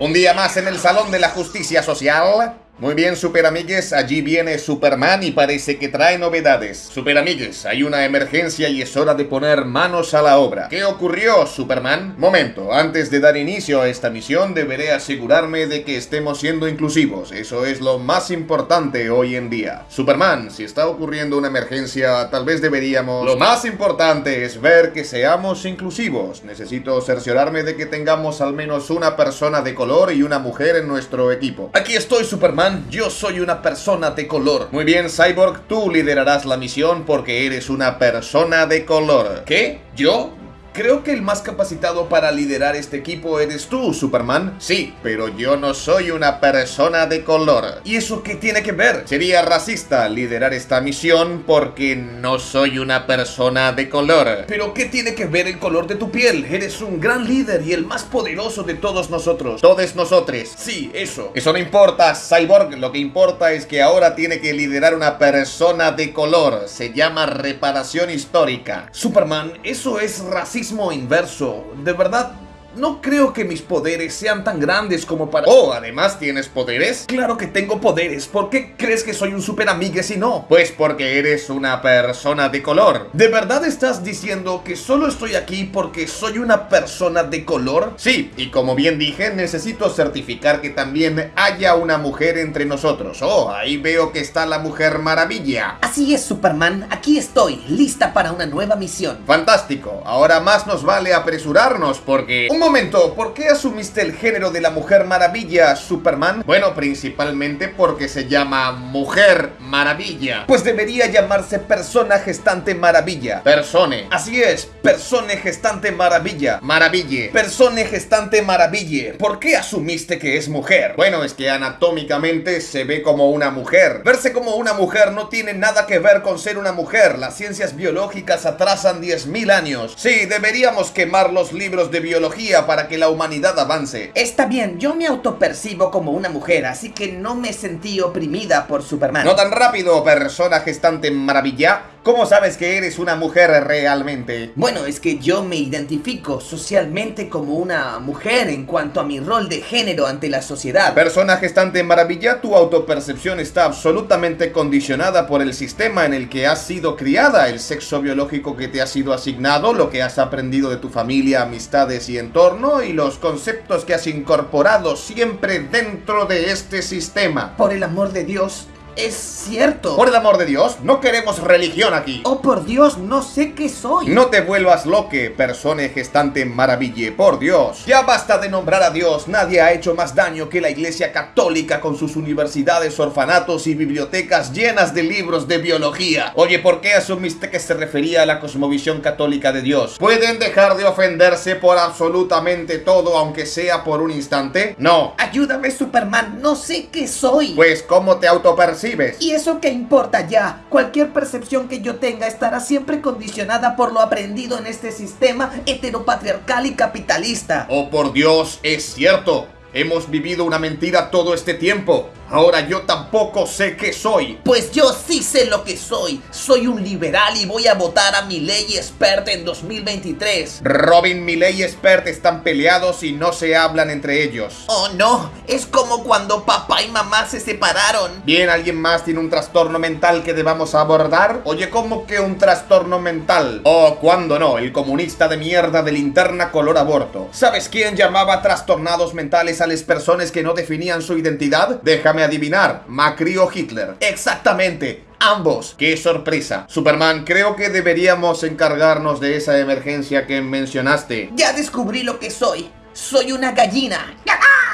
Un día más en el Salón de la Justicia Social. Muy bien, super amigues, allí viene Superman y parece que trae novedades. Super amigues, hay una emergencia y es hora de poner manos a la obra. ¿Qué ocurrió, Superman? Momento, antes de dar inicio a esta misión deberé asegurarme de que estemos siendo inclusivos. Eso es lo más importante hoy en día. Superman, si está ocurriendo una emergencia, tal vez deberíamos... Lo más importante es ver que seamos inclusivos. Necesito cerciorarme de que tengamos al menos una persona de color y una mujer en nuestro equipo. Aquí estoy, Superman yo soy una persona de color. Muy bien, Cyborg, tú liderarás la misión porque eres una persona de color. ¿Qué? ¿Yo? Creo que el más capacitado para liderar este equipo eres tú, Superman. Sí, pero yo no soy una persona de color. ¿Y eso qué tiene que ver? Sería racista liderar esta misión porque no soy una persona de color. ¿Pero qué tiene que ver el color de tu piel? Eres un gran líder y el más poderoso de todos nosotros. Todos nosotros. Sí, eso. Eso no importa, Cyborg. Lo que importa es que ahora tiene que liderar una persona de color. Se llama reparación histórica. Superman, eso es racista inverso. De verdad, no creo que mis poderes sean tan grandes como para... Oh, además tienes poderes. Claro que tengo poderes. ¿Por qué crees que soy un super amigue si no? Pues porque eres una persona de color. ¿De verdad estás diciendo que solo estoy aquí porque soy una persona de color? Sí, y como bien dije, necesito certificar que también haya una mujer entre nosotros. Oh, ahí veo que está la Mujer Maravilla. Así es, Superman. Aquí estoy, lista para una nueva misión. Fantástico. Ahora más nos vale apresurarnos porque momento, ¿por qué asumiste el género de la Mujer Maravilla, Superman? Bueno, principalmente porque se llama Mujer Maravilla. Pues debería llamarse Persona Gestante Maravilla. Persone. Así es, Persone Gestante Maravilla. Maraville. Persone Gestante Maraville. ¿Por qué asumiste que es mujer? Bueno, es que anatómicamente se ve como una mujer. Verse como una mujer no tiene nada que ver con ser una mujer. Las ciencias biológicas atrasan 10.000 años. Sí, deberíamos quemar los libros de biología para que la humanidad avance. Está bien, yo me autopercibo como una mujer, así que no me sentí oprimida por Superman. No tan rápido, persona gestante maravilla. ¿Cómo sabes que eres una mujer realmente? Bueno, es que yo me identifico socialmente como una mujer en cuanto a mi rol de género ante la sociedad. Persona gestante maravilla, tu autopercepción está absolutamente condicionada por el sistema en el que has sido criada, el sexo biológico que te ha sido asignado, lo que has aprendido de tu familia, amistades y entorno y los conceptos que has incorporado siempre dentro de este sistema. Por el amor de Dios, es cierto. Por el amor de Dios, no queremos religión aquí. Oh, por Dios, no sé qué soy. No te vuelvas loque, persona gestante maraville, por Dios. Ya basta de nombrar a Dios. Nadie ha hecho más daño que la Iglesia Católica con sus universidades, orfanatos y bibliotecas llenas de libros de biología. Oye, ¿por qué asumiste que se refería a la cosmovisión católica de Dios? ¿Pueden dejar de ofenderse por absolutamente todo, aunque sea por un instante? No. Ayúdame, Superman, no sé qué soy. Pues, ¿cómo te autopercibes? ¿Y eso qué importa ya? Cualquier percepción que yo tenga estará siempre condicionada por lo aprendido en este sistema heteropatriarcal y capitalista. Oh, por Dios, es cierto. Hemos vivido una mentira todo este tiempo. Ahora yo tampoco sé qué soy. Pues yo sí sé lo que soy. Soy un liberal y voy a votar a mi ley expert en 2023. Robin, mi ley expert están peleados y no se hablan entre ellos. Oh no, es como cuando papá y mamá se separaron. Bien, ¿alguien más tiene un trastorno mental que debamos abordar? Oye, ¿cómo que un trastorno mental? Oh, ¿cuándo no? El comunista de mierda de linterna color aborto. ¿Sabes quién llamaba trastornados mentales a las personas que no definían su identidad? Déjame adivinar, Macri o Hitler. Exactamente, ambos. ¡Qué sorpresa! Superman, creo que deberíamos encargarnos de esa emergencia que mencionaste. Ya descubrí lo que soy. Soy una gallina.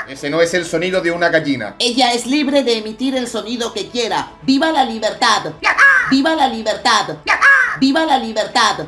Ese no es el sonido de una gallina. Ella es libre de emitir el sonido que quiera. ¡Viva la libertad! ¡Viva la libertad! ¡Viva la libertad!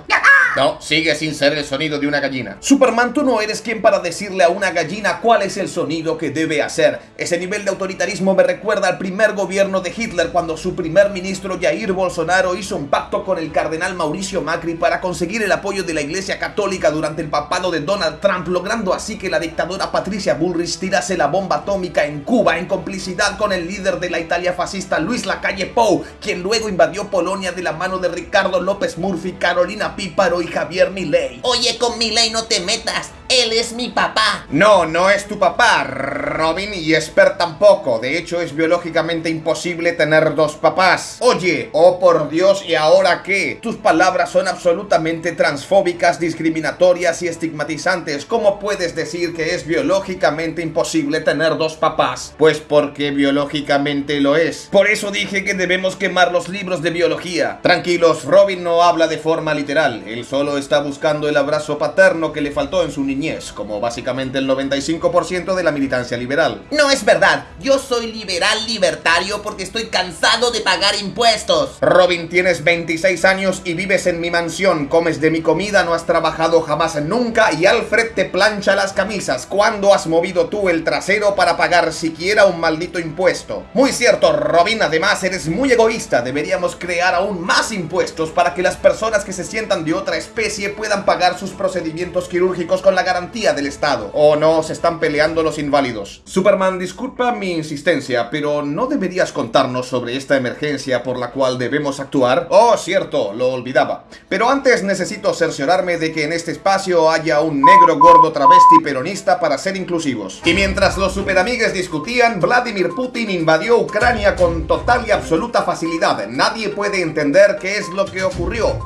No, sigue sin ser el sonido de una gallina. Superman, tú no eres quien para decirle a una gallina cuál es el sonido que debe hacer. Ese nivel de autoritarismo me recuerda al primer gobierno de Hitler cuando su primer ministro Jair Bolsonaro hizo un pacto con el cardenal Mauricio Macri para conseguir el apoyo de la iglesia católica durante el papado de Donald Trump, logrando así que la dictadora Patricia Bullrich tirase la bomba atómica en Cuba en complicidad con el líder de la Italia fascista Luis Lacalle Pou, quien luego invadió Polonia de la mano de Ricardo López Murphy, Carolina Píparo y Javier Milei. Oye, con Milei no te metas. Él es mi papá. No, no es tu papá, Robin, y Esper tampoco. De hecho, es biológicamente imposible tener dos papás. Oye, oh por Dios, ¿y ahora qué? Tus palabras son absolutamente transfóbicas, discriminatorias y estigmatizantes. ¿Cómo puedes decir que es biológicamente imposible tener dos papás? Pues porque biológicamente lo es. Por eso dije que debemos quemar los libros de biología. Tranquilos, Robin no habla de forma literal. Él solo está buscando el abrazo paterno que le faltó en su niñez, como básicamente el 95% de la militancia liberal. No es verdad, yo soy liberal libertario porque estoy cansado de pagar impuestos. Robin, tienes 26 años y vives en mi mansión, comes de mi comida, no has trabajado jamás nunca y Alfred te plancha las camisas. ¿Cuándo has movido tú el trasero para pagar siquiera un maldito impuesto? Muy cierto, Robin, además eres muy egoísta. Deberíamos crear aún más impuestos para que las personas que se sientan de otra especie puedan pagar sus procedimientos quirúrgicos con la garantía del Estado. ¿O no se están peleando los inválidos? Superman, disculpa mi insistencia, pero ¿no deberías contarnos sobre esta emergencia por la cual debemos actuar? Oh, cierto, lo olvidaba. Pero antes necesito cerciorarme de que en este espacio haya un negro gordo travesti peronista para ser inclusivos. Y mientras los superamigues discutían, Vladimir Putin invadió Ucrania con total y absoluta facilidad. Nadie puede entender qué es lo que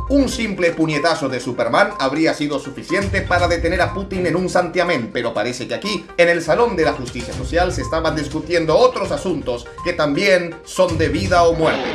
Un simple puñetazo de Superman habría sido suficiente para detener a Putin en un santiamén, pero parece que aquí, en el Salón de la Justicia Social, se estaban discutiendo otros asuntos que también son de vida o muerte.